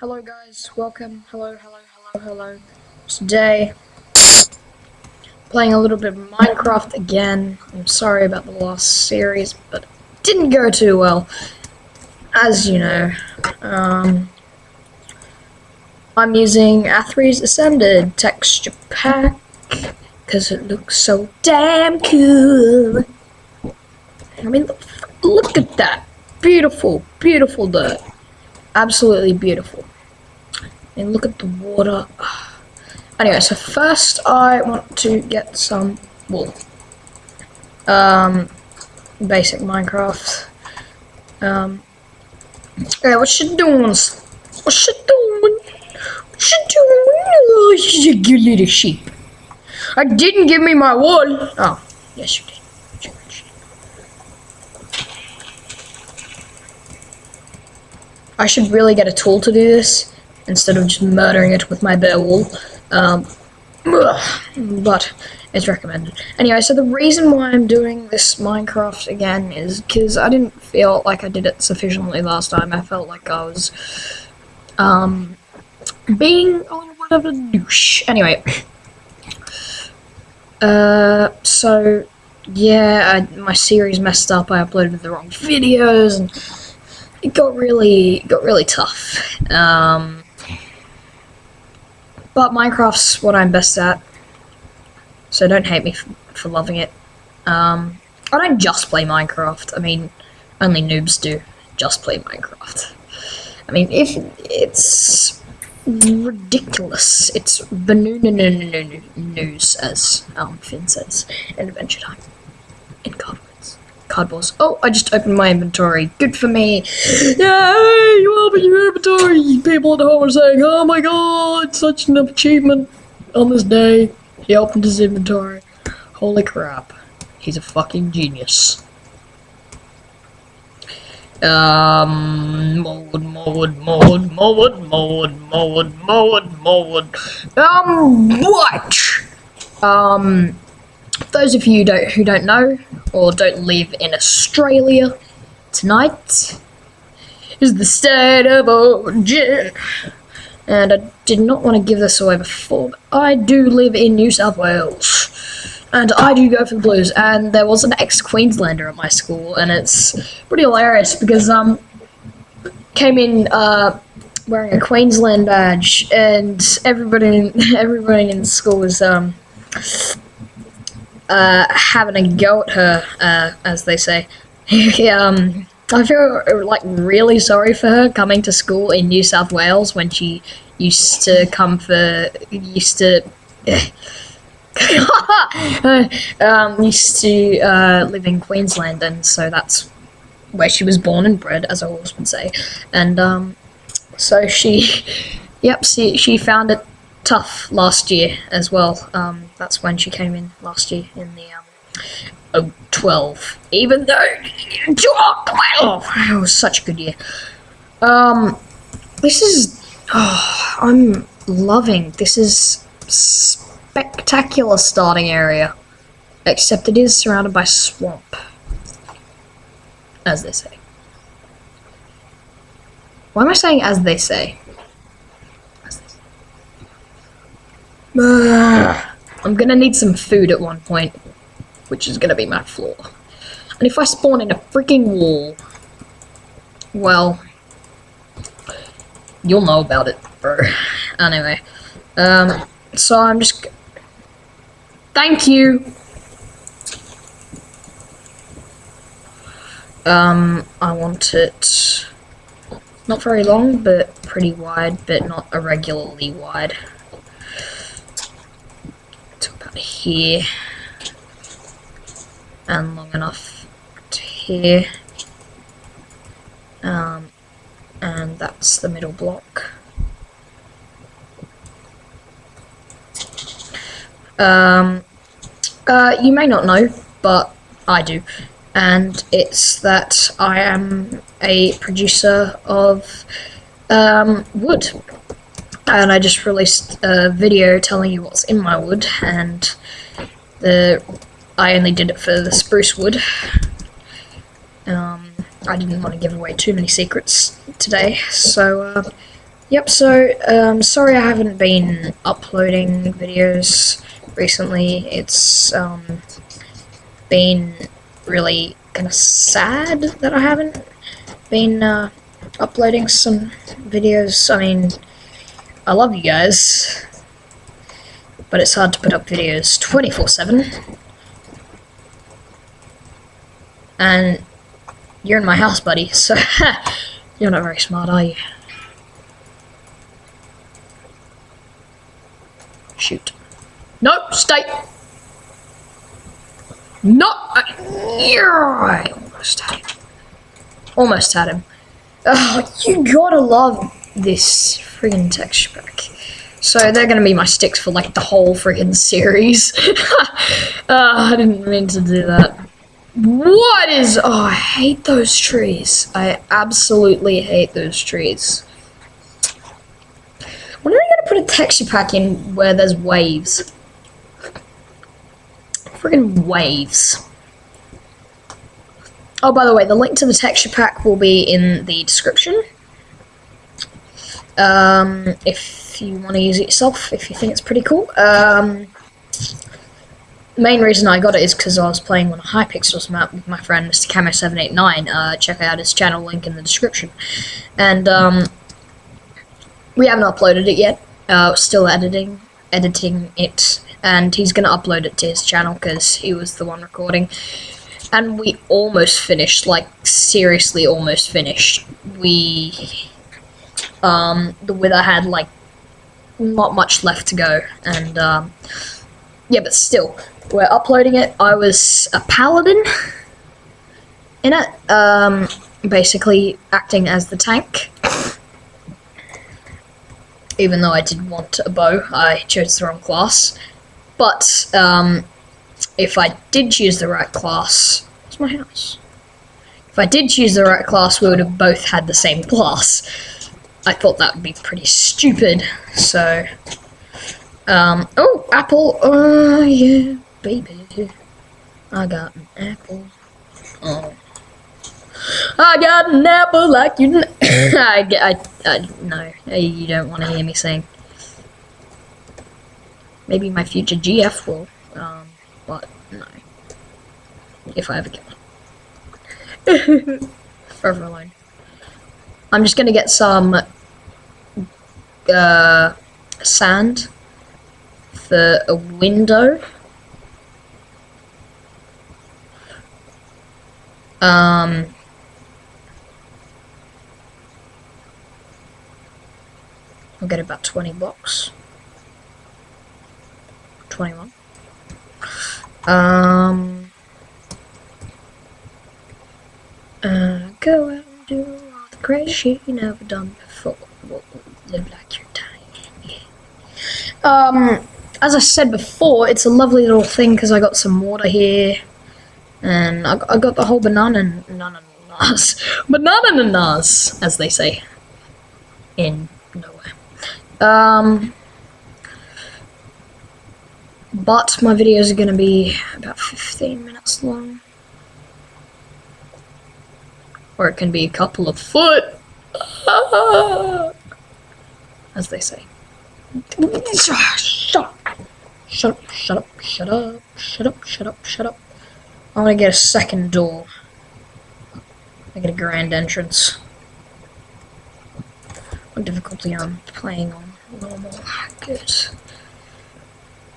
Hello guys, welcome. Hello, hello, hello, hello. Today, playing a little bit of Minecraft again. I'm sorry about the last series, but didn't go too well. As you know, um, I'm using Athre's Ascended texture pack because it looks so damn cool. I mean, look, look at that. Beautiful, beautiful dirt. Absolutely beautiful. And look at the water. Anyway, so first I want to get some wool. Um, basic Minecraft. Um, yeah, what you doing? What you doing? What you doing? Oh, you good little sheep. I didn't give me my wool. Oh, yes you did. I should really get a tool to do this instead of just murdering it with my bare wool. Um, but it's recommended. Anyway, so the reason why I'm doing this Minecraft again is because I didn't feel like I did it sufficiently last time. I felt like I was um, being a little bit of a douche. Anyway, uh, so yeah, I, my series messed up. I uploaded the wrong videos and it got really got really tough. Um, but Minecraft's what I'm best at, so don't hate me for loving it. Um, I don't just play Minecraft. I mean, only noobs do just play Minecraft. I mean, if it's ridiculous, it's news, as um, Finn says in Adventure Time in God cardboards. Oh, I just opened my inventory. Good for me. Yay! You opened your inventory. People at home are saying, "Oh my god, such an achievement on this day." He opened his inventory. Holy crap! He's a fucking genius. Um, mode, mode, mode, mode, mode, mode, mode, mode. Um, what? Um, those of you don't, who don't know, or don't live in Australia tonight is the state of origin. And I did not want to give this away before, but I do live in New South Wales. And I do go for the Blues. And there was an ex-Queenslander at my school, and it's pretty hilarious because um came in uh wearing a Queensland badge, and everybody everybody in school was um uh, having a go at her, uh, as they say. um, I feel like really sorry for her coming to school in New South Wales when she used to come for used to. um, used to uh, live in Queensland, and so that's where she was born and bred, as I always would say. And um, so she, yep, she, she found it tough last year as well. Um, that's when she came in last year in the um, 12. Even though 12, it was such a good year. Um, this is oh, I'm loving. This is spectacular starting area, except it is surrounded by swamp, as they say. Why am I saying as they say? I'm gonna need some food at one point, which is gonna be my floor. And if I spawn in a freaking wall, well, you'll know about it, bro. anyway, um, so I'm just. Thank you. Um, I want it not very long, but pretty wide, but not irregularly wide here. And long enough to here. Um, and that's the middle block. Um, uh, you may not know but I do. And it's that I am a producer of um, wood and I just released a video telling you what's in my wood, and the I only did it for the spruce wood. Um, I didn't want to give away too many secrets today, so uh, Yep, so, um, sorry I haven't been uploading videos recently. It's, um, been really kind of sad that I haven't been, uh, uploading some videos. I mean, I love you guys, but it's hard to put up videos 24-7. And you're in my house, buddy, so you're not very smart, are you? Shoot. No, stay. No, uh, I, almost had him. Almost had him. Oh, you gotta love this friggin' texture pack. So they're gonna be my sticks for like the whole friggin' series. uh, I didn't mean to do that. What is... Oh, I hate those trees. I absolutely hate those trees. When are they to put a texture pack in where there's waves? Friggin' waves. Oh, by the way, the link to the texture pack will be in the description. Um, if you want to use it yourself, if you think it's pretty cool. Um, main reason I got it is because I was playing on a Hypixel's map with my friend Mr. Camo789. Uh, check out his channel link in the description. And um, we haven't uploaded it yet. Uh, still editing, editing it, and he's gonna upload it to his channel because he was the one recording. And we almost finished, like seriously, almost finished. We, um, the Wither had like not much left to go, and um, yeah, but still, we're uploading it. I was a paladin in it, um, basically acting as the tank. Even though I did want a bow, I chose the wrong class. But um, if I did choose the right class, what's my house? If I did choose the right class, we would have both had the same class. I thought that would be pretty stupid, so... Um, oh, apple, oh yeah, baby. I got an apple. Oh. I got an apple like you. I, I, I, no, you don't want to hear me sing. Maybe my future GF will, um, but no. If I ever get one. Forever alone. I'm just gonna get some, uh, sand for a window. Um, I'll get about 20 blocks. 21. Um, uh, go out and do all the crazy shit you never done before. Live like. Um, as I said before, it's a lovely little thing because I got some water here. And I, I got the whole banana ananas. Banana ananas, as they say. In nowhere. Um, but my videos are going to be about 15 minutes long. Or it can be a couple of foot. As they say. Shut up. Shut up, shut up, shut up, shut up, shut up, shut up. I want to get a second door. I get a grand entrance. What difficulty I'm playing on? Normal. Good.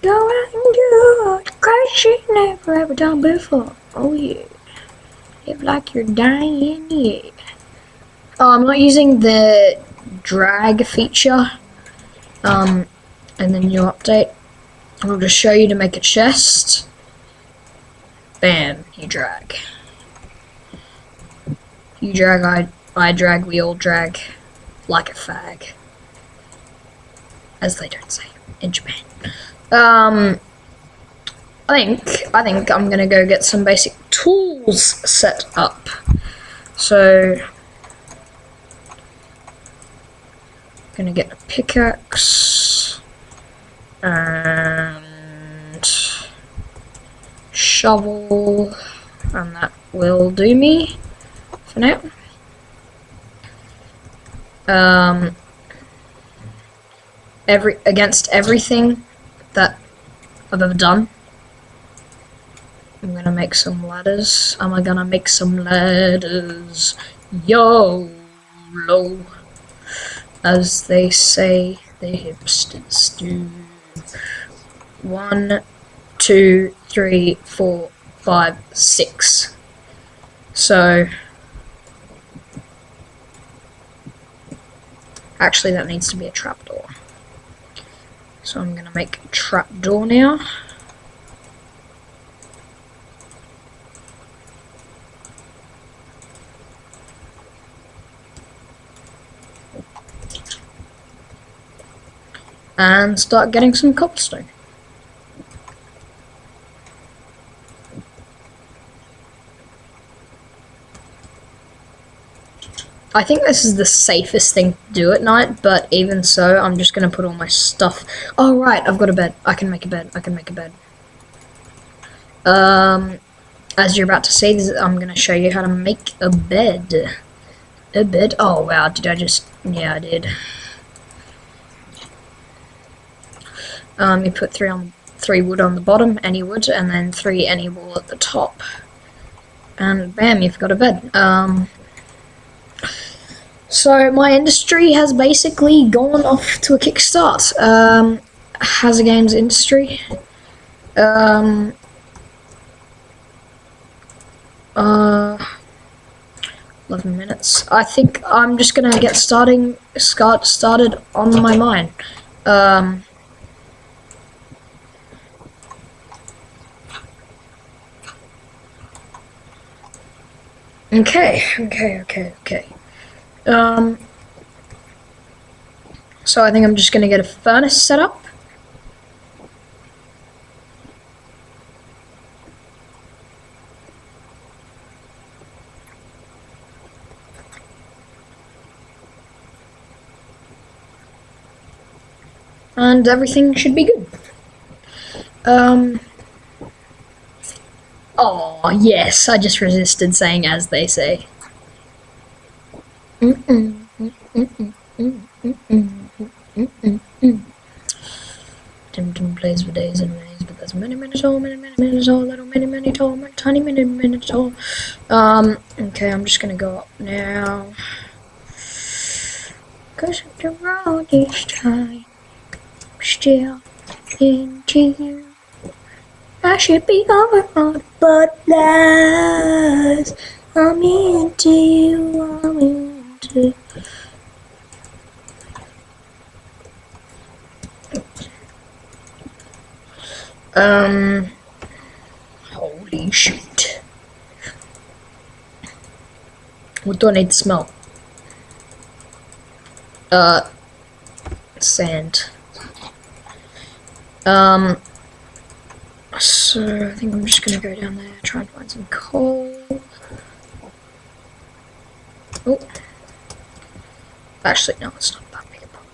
Go out and do crazy shit never ever done before. Oh yeah. Live like you're dying, yeah. Oh, I'm not using the drag feature um, in the new update. I'll just show you to make a chest. Bam, you drag. You drag, I, I drag, we all drag like a fag. As they don't say in Japan. Um, I think, I think I'm gonna go get some basic tools set up. So, gonna get a pickaxe and shovel, and that will do me for now. Um, every against everything that I've ever done. I'm gonna make some ladders. Am I gonna make some ladders? Yo, low, as they say the hipsters do. One, two, three, four, five, six. So, actually that needs to be a trapdoor. So I'm going to make a trapdoor now. And start getting some cobblestone. I think this is the safest thing to do at night, but even so, I'm just going to put all my stuff... Oh, right, I've got a bed. I can make a bed. I can make a bed. Um, as you're about to see, I'm going to show you how to make a bed. A bed? Oh, wow, did I just... Yeah, I did. Um, you put three on three wood on the bottom, any wood, and then three any wall at the top. And bam, you've got a bed. Um, so my industry has basically gone off to a kickstart. Um, Hazard Games industry. Um, uh, 11 minutes. I think I'm just gonna get starting start started on my mine. Um, okay, okay, okay, okay. Um, so I think I'm just going to get a furnace set up. And everything should be good. Um, oh, yes, I just resisted saying as they say. Dum Dum plays for days and days, but there's many minutes tall, many many minutes tall, little many many tall, many, tiny many minutes tall. Um, okay, I'm just gonna go up now. Cause the road is time, still into you. I should be over on butterflies. I'm into you, I'm into um, holy shit. What do I need to smell? Uh, sand. Um, so I think I'm just gonna go down there, try and find some coal. Oh. Actually, no, it's not that big a problem.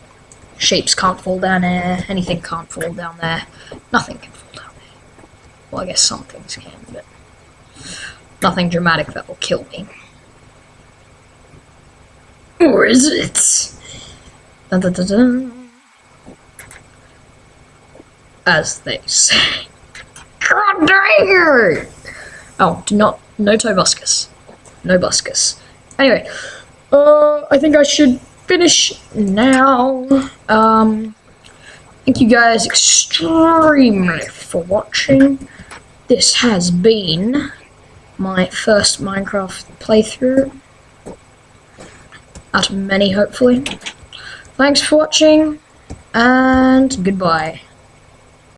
Shapes can't fall down there. Anything can't fall down there. Nothing can fall down there. Well, I guess some things can, but nothing dramatic that will kill me. Or is it? Dun, dun, dun, As they say. Oh, do not, no Tobuscus. No Buscus. Anyway, uh, I think I should finish now. Um, thank you guys extremely for watching. This has been my first Minecraft playthrough. Out of many, hopefully. Thanks for watching, and goodbye.